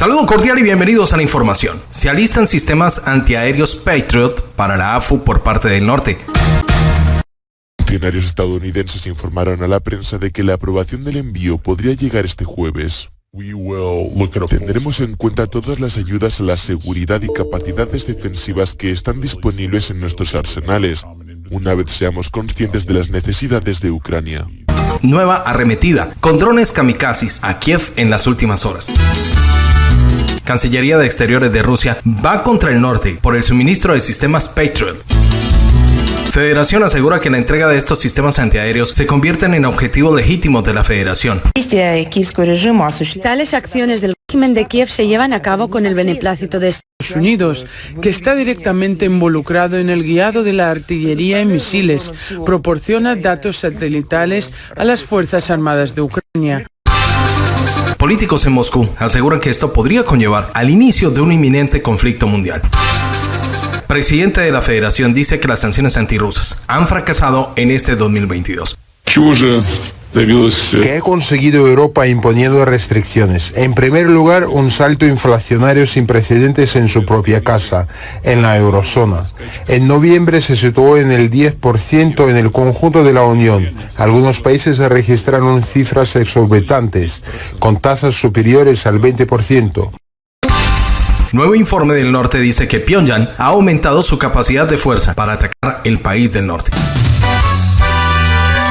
Saludo cordial y bienvenidos a la información. Se alistan sistemas antiaéreos Patriot para la AFU por parte del norte. Funcionarios estadounidenses informaron a la prensa de que la aprobación del envío podría llegar este jueves. Tendremos en cuenta todas las ayudas a la seguridad y capacidades defensivas que están disponibles en nuestros arsenales, una vez seamos conscientes de las necesidades de Ucrania. Nueva arremetida con drones kamikazes a Kiev en las últimas horas. Cancillería de Exteriores de Rusia va contra el norte por el suministro de sistemas Patriot. Federación asegura que la entrega de estos sistemas antiaéreos se convierten en objetivos legítimos de la Federación. Tales acciones del régimen de Kiev se llevan a cabo con el beneplácito de Estados Unidos, que está directamente involucrado en el guiado de la artillería y misiles, proporciona datos satelitales a las Fuerzas Armadas de Ucrania. Políticos en Moscú aseguran que esto podría conllevar al inicio de un inminente conflicto mundial presidente de la federación dice que las sanciones antirrusas han fracasado en este 2022. ¿Qué ha conseguido Europa imponiendo restricciones? En primer lugar, un salto inflacionario sin precedentes en su propia casa, en la eurozona. En noviembre se situó en el 10% en el conjunto de la Unión. Algunos países registraron cifras exorbitantes, con tasas superiores al 20%. Nuevo informe del norte dice que Pyongyang ha aumentado su capacidad de fuerza para atacar el país del norte.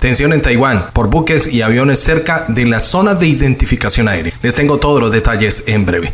Tensión en Taiwán por buques y aviones cerca de la zona de identificación aérea. Les tengo todos los detalles en breve.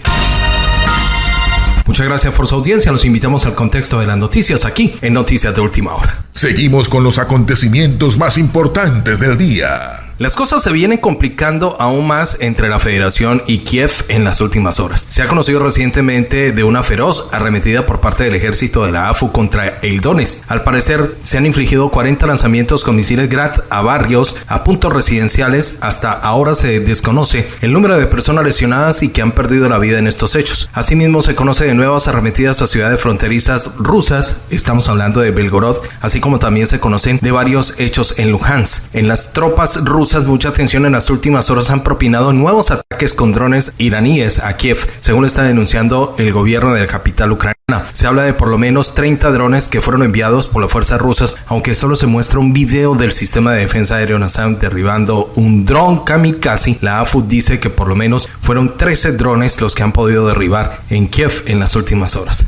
Muchas gracias por su audiencia. Los invitamos al contexto de las noticias aquí en Noticias de Última Hora. Seguimos con los acontecimientos más importantes del día. Las cosas se vienen complicando aún más entre la Federación y Kiev en las últimas horas. Se ha conocido recientemente de una feroz arremetida por parte del ejército de la AFU contra el Donetsk. Al parecer, se han infligido 40 lanzamientos con misiles Grad a barrios, a puntos residenciales. Hasta ahora se desconoce el número de personas lesionadas y que han perdido la vida en estos hechos. Asimismo, se conoce de nuevas arremetidas a ciudades fronterizas rusas. Estamos hablando de Belgorod, así como también se conocen de varios hechos en Luhansk. En las tropas rusas mucha atención en las últimas horas han propinado nuevos ataques con drones iraníes a Kiev, según está denunciando el gobierno de la capital ucraniana. Se habla de por lo menos 30 drones que fueron enviados por las fuerzas rusas, aunque solo se muestra un video del sistema de defensa aéreo NASA derribando un dron kamikaze. La AFU dice que por lo menos fueron 13 drones los que han podido derribar en Kiev en las últimas horas.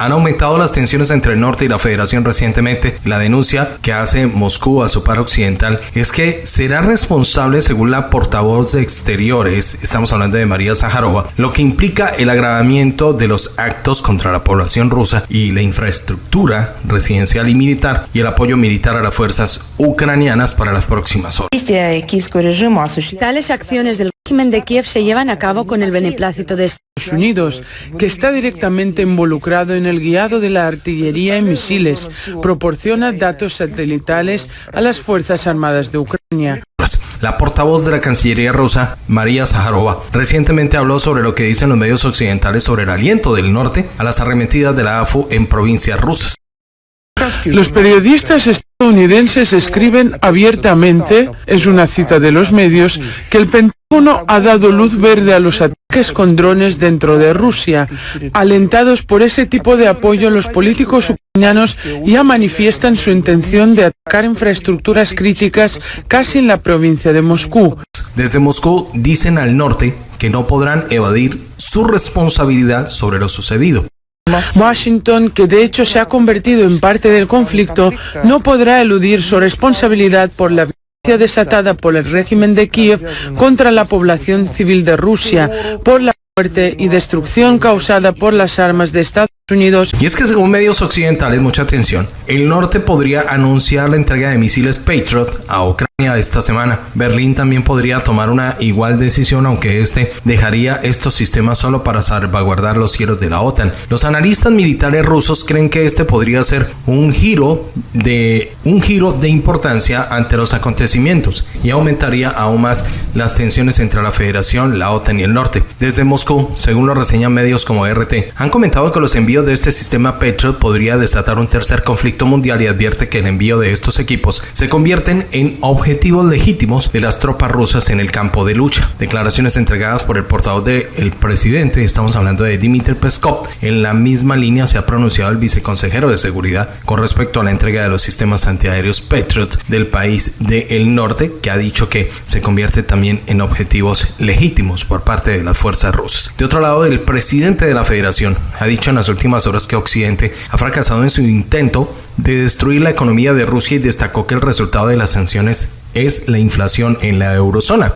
Han aumentado las tensiones entre el norte y la federación recientemente. La denuncia que hace Moscú a su par occidental es que será responsable, según la portavoz de exteriores, estamos hablando de María Zaharova, lo que implica el agravamiento de los actos contra la población rusa y la infraestructura residencial y militar y el apoyo militar a las fuerzas ucranianas para las próximas horas. Tales acciones del régimen de Kiev se llevan a cabo con el beneplácito de Estados Unidos, que está directamente involucrado en el guiado de la artillería y misiles, proporciona datos satelitales a las Fuerzas Armadas de Ucrania. La portavoz de la Cancillería rusa, María Zaharova, recientemente habló sobre lo que dicen los medios occidentales sobre el aliento del norte a las arremetidas de la AFU en provincias rusas. Los periodistas estadounidenses escriben abiertamente, es una cita de los medios, que el Pentágono ha dado luz verde a los ataques con drones dentro de Rusia. Alentados por ese tipo de apoyo, los políticos ucranianos ya manifiestan su intención de atacar infraestructuras críticas casi en la provincia de Moscú. Desde Moscú dicen al norte que no podrán evadir su responsabilidad sobre lo sucedido. Washington, que de hecho se ha convertido en parte del conflicto, no podrá eludir su responsabilidad por la desatada por el régimen de Kiev contra la población civil de Rusia, por la muerte y destrucción causada por las armas de Estados Unidos. Y es que según medios occidentales, mucha atención, el norte podría anunciar la entrega de misiles Patriot a Ucrania esta semana. Berlín también podría tomar una igual decisión, aunque este dejaría estos sistemas solo para salvaguardar los cielos de la OTAN. Los analistas militares rusos creen que este podría ser un giro de un giro de importancia ante los acontecimientos y aumentaría aún más las tensiones entre la Federación, la OTAN y el norte. Desde Moscú, según lo reseñan medios como RT, han comentado que los envíos envío de este sistema Patriot podría desatar un tercer conflicto mundial y advierte que el envío de estos equipos se convierten en objetivos legítimos de las tropas rusas en el campo de lucha. Declaraciones entregadas por el portavoz del presidente, estamos hablando de Dmitry Peskov, en la misma línea se ha pronunciado el viceconsejero de seguridad con respecto a la entrega de los sistemas antiaéreos Patriot del país del norte, que ha dicho que se convierte también en objetivos legítimos por parte de las fuerzas rusas. De otro lado, el presidente de la federación ha dicho en las últimas horas que Occidente ha fracasado en su intento de destruir la economía de Rusia y destacó que el resultado de las sanciones es la inflación en la eurozona.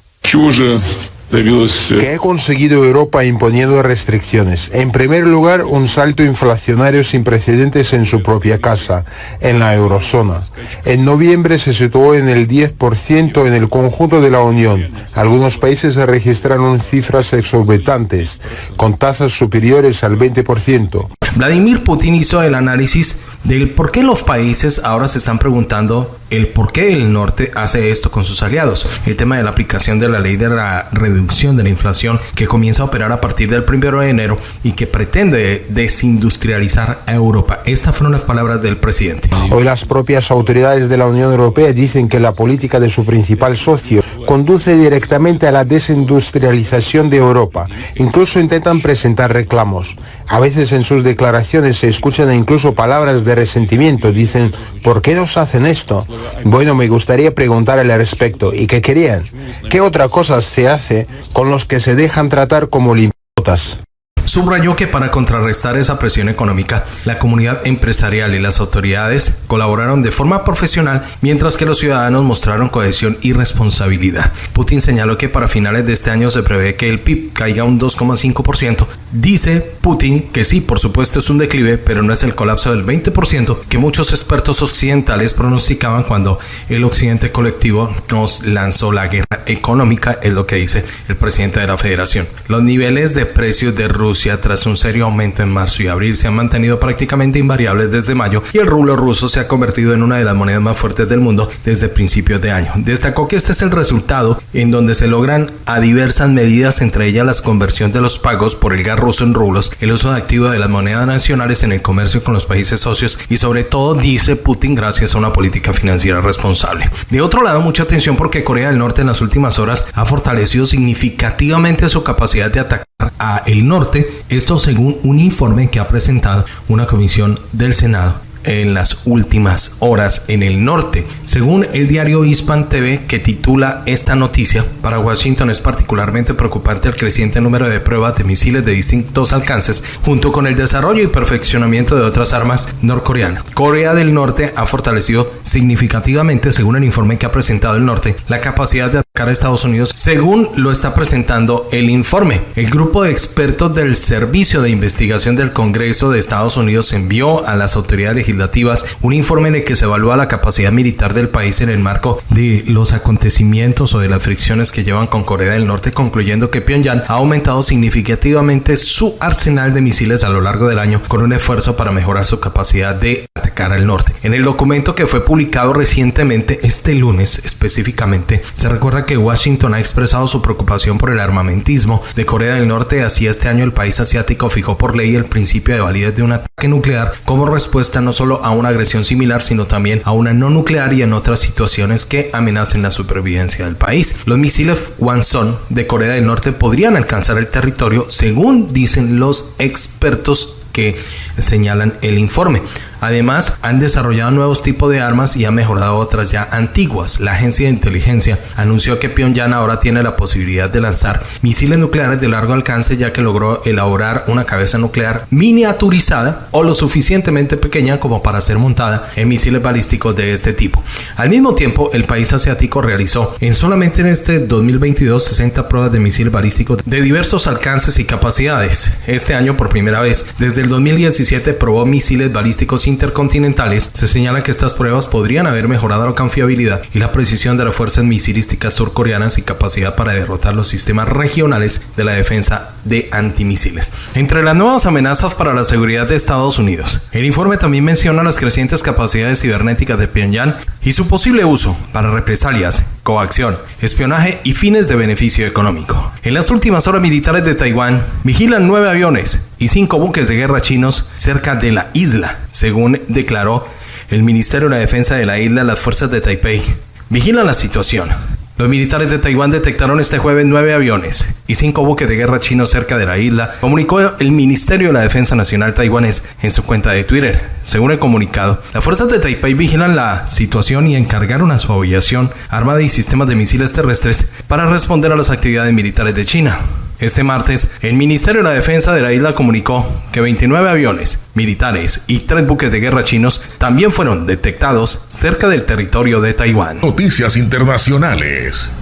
¿Qué ha conseguido Europa imponiendo restricciones? En primer lugar, un salto inflacionario sin precedentes en su propia casa, en la eurozona. En noviembre se situó en el 10% en el conjunto de la Unión. Algunos países registraron cifras exorbitantes, con tasas superiores al 20%. Vladimir Putin hizo el análisis del por qué los países ahora se están preguntando el por qué el norte hace esto con sus aliados. El tema de la aplicación de la ley de la reducción de la inflación que comienza a operar a partir del 1 de enero y que pretende desindustrializar a Europa. Estas fueron las palabras del presidente. Hoy las propias autoridades de la Unión Europea dicen que la política de su principal socio conduce directamente a la desindustrialización de Europa. Incluso intentan presentar reclamos. A veces en sus declaraciones se escuchan incluso palabras de resentimiento. Dicen, ¿por qué nos hacen esto? Bueno, me gustaría preguntar al respecto. ¿Y qué querían? ¿Qué otra cosa se hace con los que se dejan tratar como limpotas? Subrayó que para contrarrestar esa presión económica, la comunidad empresarial y las autoridades colaboraron de forma profesional, mientras que los ciudadanos mostraron cohesión y responsabilidad. Putin señaló que para finales de este año se prevé que el PIB caiga un 2,5%. Dice Putin que sí, por supuesto es un declive, pero no es el colapso del 20% que muchos expertos occidentales pronosticaban cuando el occidente colectivo nos lanzó la guerra económica, es lo que dice el presidente de la federación. Los niveles de precios de Rusia tras un serio aumento en marzo y abril se han mantenido prácticamente invariables desde mayo y el rublo ruso se ha convertido en una de las monedas más fuertes del mundo desde principios de año. Destacó que este es el resultado en donde se logran a diversas medidas, entre ellas la conversión de los pagos por el gas ruso en rublos, el uso activo de las monedas nacionales en el comercio con los países socios y sobre todo, dice Putin, gracias a una política financiera responsable. De otro lado, mucha atención porque Corea del Norte en las últimas horas ha fortalecido significativamente su capacidad de atacar a el norte, esto según un informe que ha presentado una comisión del Senado en las últimas horas en el norte. Según el diario Hispan TV que titula esta noticia, para Washington es particularmente preocupante el creciente número de pruebas de misiles de distintos alcances junto con el desarrollo y perfeccionamiento de otras armas norcoreanas. Corea del Norte ha fortalecido significativamente, según el informe que ha presentado el norte, la capacidad de a Estados Unidos, según lo está presentando el informe. El grupo de expertos del Servicio de Investigación del Congreso de Estados Unidos envió a las autoridades legislativas un informe en el que se evalúa la capacidad militar del país en el marco de los acontecimientos o de las fricciones que llevan con Corea del Norte, concluyendo que Pyongyang ha aumentado significativamente su arsenal de misiles a lo largo del año con un esfuerzo para mejorar su capacidad de atacar al norte. En el documento que fue publicado recientemente, este lunes específicamente, se recuerda que Washington ha expresado su preocupación por el armamentismo de Corea del Norte. Así este año el país asiático fijó por ley el principio de validez de un ataque nuclear como respuesta no solo a una agresión similar, sino también a una no nuclear y en otras situaciones que amenacen la supervivencia del país. Los misiles Wanson de Corea del Norte podrían alcanzar el territorio, según dicen los expertos que señalan el informe. Además, han desarrollado nuevos tipos de armas y han mejorado otras ya antiguas. La agencia de inteligencia anunció que Pyongyang ahora tiene la posibilidad de lanzar misiles nucleares de largo alcance ya que logró elaborar una cabeza nuclear miniaturizada o lo suficientemente pequeña como para ser montada en misiles balísticos de este tipo. Al mismo tiempo, el país asiático realizó en solamente en este 2022 60 pruebas de misiles balísticos de diversos alcances y capacidades. Este año por primera vez desde el 2017 probó misiles balísticos intercontinentales, se señala que estas pruebas podrían haber mejorado la confiabilidad y la precisión de las fuerzas misilísticas surcoreanas y capacidad para derrotar los sistemas regionales de la defensa de antimisiles. Entre las nuevas amenazas para la seguridad de Estados Unidos, el informe también menciona las crecientes capacidades cibernéticas de Pyongyang y su posible uso para represalias, coacción, espionaje y fines de beneficio económico. En las últimas horas militares de Taiwán vigilan nueve aviones y cinco buques de guerra chinos cerca de la isla, según declaró el Ministerio de la Defensa de la isla, las fuerzas de Taipei. Vigilan la situación. Los militares de Taiwán detectaron este jueves nueve aviones y cinco buques de guerra chinos cerca de la isla, comunicó el Ministerio de la Defensa Nacional taiwanés en su cuenta de Twitter. Según el comunicado, las fuerzas de Taipei vigilan la situación y encargaron a su aviación armada y sistemas de misiles terrestres para responder a las actividades militares de China. Este martes, el Ministerio de la Defensa de la isla comunicó que 29 aviones militares y tres buques de guerra chinos también fueron detectados cerca del territorio de Taiwán. Noticias internacionales.